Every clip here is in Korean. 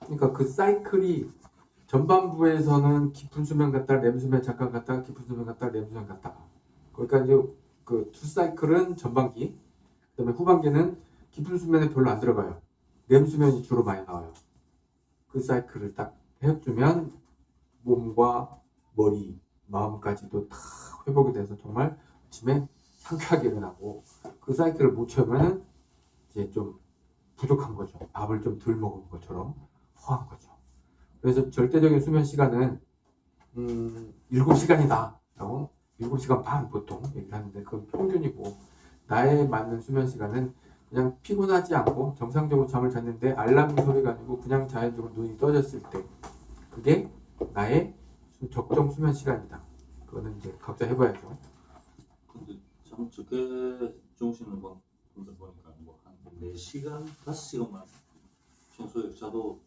그러니까 그 사이클이 전반부에서는 깊은 수면 갔다 렘 수면 잠깐 갔다가 깊은 수면 갔다 렘 수면 갔다가 그러니까 이제 그두 사이클은 전반기 그 다음에 후반기는 깊은 수면에 별로 안 들어가요. 렘 수면이 주로 많이 나와요. 그 사이클을 딱 해주면 몸과 머리 마음까지도 다 회복이 돼서 정말 아침에 상쾌하게 일어나고 그 사이클을 못 채우면은 이제 좀 부족한 거죠. 밥을 좀 덜 먹은 것처럼 허한 거죠. 그래서 절대적인 수면 시간은 음, 7시간이다. 라고 7시간 반 보통 얘기를 하는데 그건 평균이고 나에 맞는 수면 시간은 그냥 피곤하지 않고 정상적으로 잠을 잤는데 알람 소리가 아니고 그냥 자연적으로 눈이 떠졌을 때 그게 나의 수- 적정 수면 시간이다. 그거는 이제 각자 해봐야죠. 근데 참 적게 주무시는 분들 보니까 뭐한 4시간, 5시간만 평소에 자도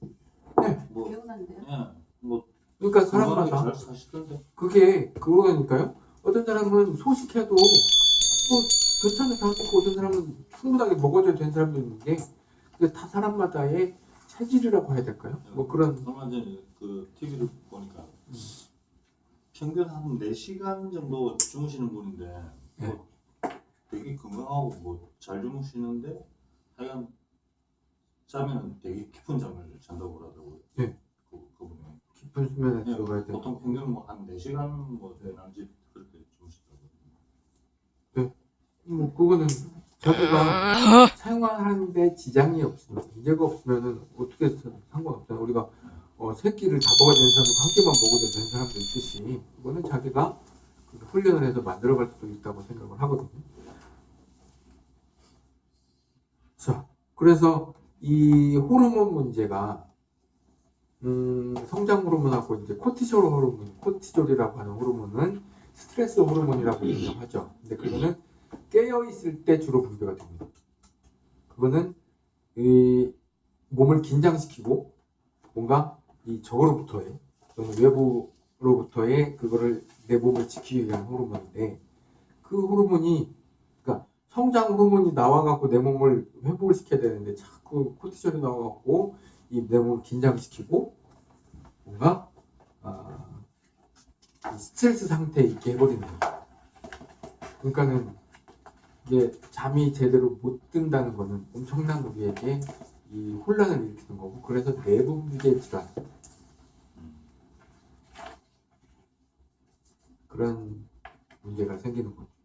네. 뭐, 개운한데요? 예, 뭐 그러니까 사람마다 잘 사시던데 그게 그거니까요. 어떤 사람은 소식해도 뭐 괜찮은 사람도 있고 어떤 사람은 충분하게 먹어줘야 되는 사람도 있는 게 그게 다 사람마다의 체질이라고 해야 될까요? 뭐 그런 얼마 전에 그 TV를 보니까 음. 평균 한 4시간 정도 주무시는 분인데 네. 뭐 되게 건강하고 뭐 잘 주무시는데 하여간 자면 되게 깊은 잠을 잔다고 그러더라고요. 네. 그, 그분이. 깊은 수면에 예, 들어가야 돼. 보통 평균 뭐한 4시간 뭐 되는지 그렇게 주무시더라고요. 뭐 그거는 자기가 생활하는데 지장이 없으면 문제가 없으면은 어떻게 상관없잖아. 우리가 어, 새끼를 다 먹어야 되는 사람도 한 끼만 먹어도 되는 사람도 있듯이 그거는 자기가 그 훈련을 해서 만들어갈 수도 있다고 생각을 하거든요. 자, 그래서 이 호르몬 문제가 음, 성장 호르몬하고 이제 코티솔 호르몬, 코티졸이라고 하는 호르몬은 스트레스 호르몬이라고 얘기하죠. 근데 그거는 깨어 있을 때 주로 분비가 됩니다. 그거는 이 몸을 긴장시키고 뭔가 이 적으로부터의 외부로부터의 그거를 내 몸을 지키기 위한 호르몬인데 그 호르몬이 성장 호르몬이 나와갖고 내 몸을 회복을 시켜야 되는데 자꾸 코티졸이 나와갖고 이 내 몸을 긴장시키고 뭔가 아, 이 스트레스 상태에 있게 해버리는 거예요. 그러니까는 이게 잠이 제대로 못 든다는 거는 엄청난 우리에게 이 혼란을 일으키는 거고 그래서 내부 비계 질환 그런 문제가 생기는 거죠.